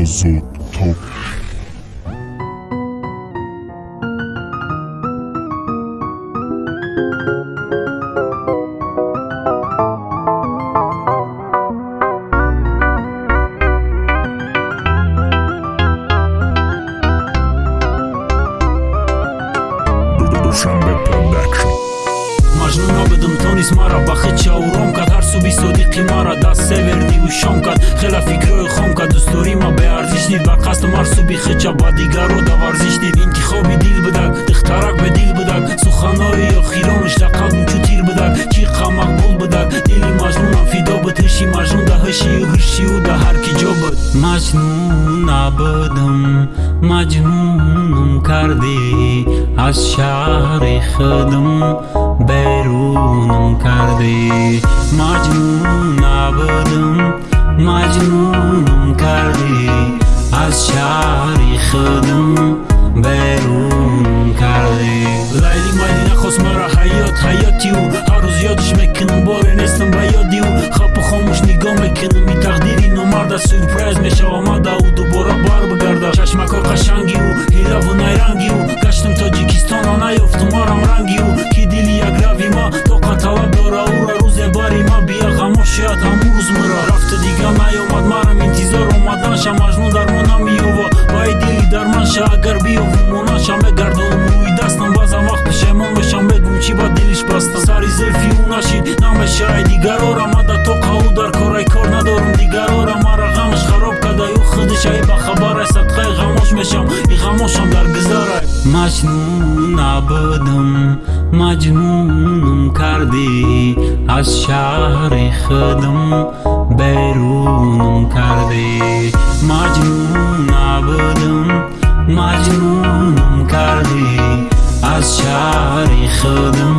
Azot Top Dushamba Production продакшн маҷнуно бидим тонис мара ба хит чауром кард. Ҳар суби содиқи мара даст север дигу шом кард. Хела фикрҳои хом кард. Дӯсторима беарзиш дид бар қасдам ҳар суби хича ба дигаро да варзиш дид интихоби дил бидак дихтарак бе дил бидак суханои охиронаш да қалбум чу тир бидак чӣ қа мақбул бидак дили маҷнунам фидо буд. Ҳиши маҷнун да ҳишию ҳишию да ҳар ки ҷо буд. Маҷнуна бидим маҷнунум кардӣ. Аз шаҳри худум берунум кардӣ? Маҷнуна будум маҷнунум кардӣ? Аз шаҳри худум берунум кардӣ? Лайли майли нахост мара ҳаёт ҳаётиу. Ҳар рӯз ёдиш мекунам боре нестам ба ёдиу. Хапу хомӯш нигоҳ мекунам и тақдири номарда сюрпрайз мешавамада ӯ дубора бар бигарда чашмако ҳамун рӯз мира рафта дига наёмад марам интизор омаданша маҷнун дармон намиёва вай дили дарманша агар биёву монанша мегардонам рӯи дастам баъзан вақт пешаймон мешам мегум чӣ ба дилиш баста сари зельфи ӯ нашид намешаи дигарора мада тоқа ӯ дар корай кор надорам. Дигарора мара ғамаш хароб кадай ӯ худишай бахабарай садқаи ғамош мешам. И ғамошам дар гузарай. Маҷнуна будам маҷнунум кардӣ аз шаҳри худум берунум кардӣ маҷнуна будам маҷнунум кардӣ аз шаҳри худум